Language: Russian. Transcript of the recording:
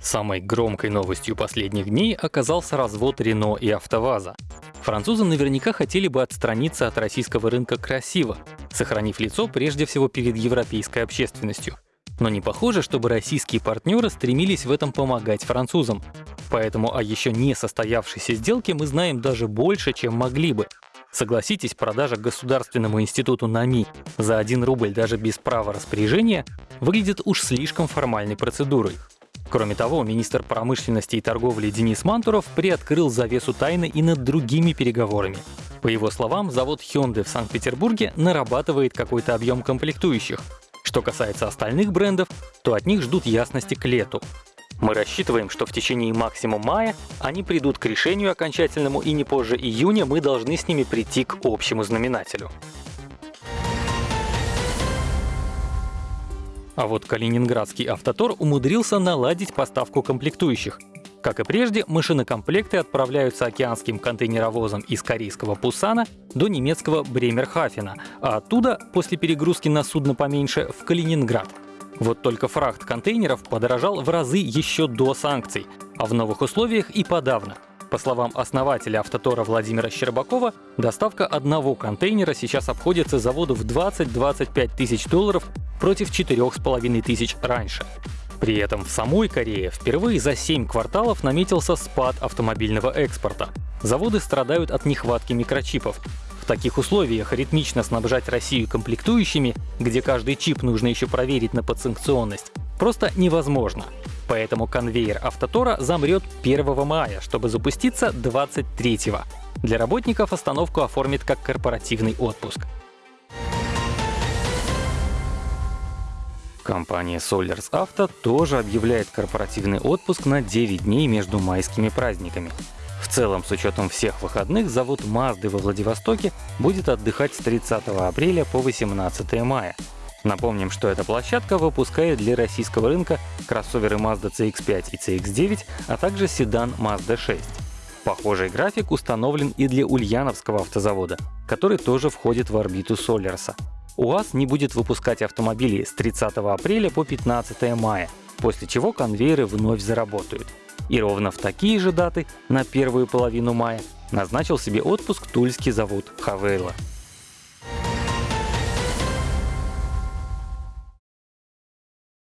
Самой громкой новостью последних дней оказался развод Рено и АвтоВАЗа. Французы наверняка хотели бы отстраниться от российского рынка красиво, сохранив лицо прежде всего перед европейской общественностью. Но не похоже, чтобы российские партнеры стремились в этом помогать французам. Поэтому о еще не состоявшейся сделке мы знаем даже больше, чем могли бы. Согласитесь, продажа Государственному институту НАМИ за 1 рубль даже без права распоряжения выглядит уж слишком формальной процедурой. Кроме того, министр промышленности и торговли Денис Мантуров приоткрыл завесу тайны и над другими переговорами. По его словам, завод Hyundai в Санкт-Петербурге нарабатывает какой-то объем комплектующих. Что касается остальных брендов, то от них ждут ясности к лету. Мы рассчитываем, что в течение максимум мая они придут к решению окончательному и не позже июня мы должны с ними прийти к общему знаменателю. А вот калининградский автотор умудрился наладить поставку комплектующих. Как и прежде, машинокомплекты отправляются океанским контейнеровозом из корейского Пусана до немецкого Бремерхафена, а оттуда, после перегрузки на судно поменьше, в Калининград. Вот только фрахт контейнеров подорожал в разы еще до санкций, а в новых условиях и подавно — по словам основателя автотора Владимира Щербакова, доставка одного контейнера сейчас обходится заводу в 20-25 тысяч долларов против 4,5 тысяч раньше. При этом в самой Корее впервые за 7 кварталов наметился спад автомобильного экспорта. Заводы страдают от нехватки микрочипов. В таких условиях ритмично снабжать Россию комплектующими, где каждый чип нужно еще проверить на подсанкционность, просто невозможно. Поэтому конвейер Автотора замрет 1 мая, чтобы запуститься 23 -го. Для работников остановку оформит как корпоративный отпуск. Компания Solers Auto тоже объявляет корпоративный отпуск на 9 дней между майскими праздниками. В целом, с учетом всех выходных, завод Mazda во Владивостоке будет отдыхать с 30 апреля по 18 мая. Напомним, что эта площадка выпускает для российского рынка кроссоверы Mazda CX-5 и CX-9, а также седан Mazda 6. Похожий график установлен и для Ульяновского автозавода, который тоже входит в орбиту Солерса. УАЗ не будет выпускать автомобили с 30 апреля по 15 мая, после чего конвейеры вновь заработают. И ровно в такие же даты, на первую половину мая, назначил себе отпуск тульский завод Хавейла.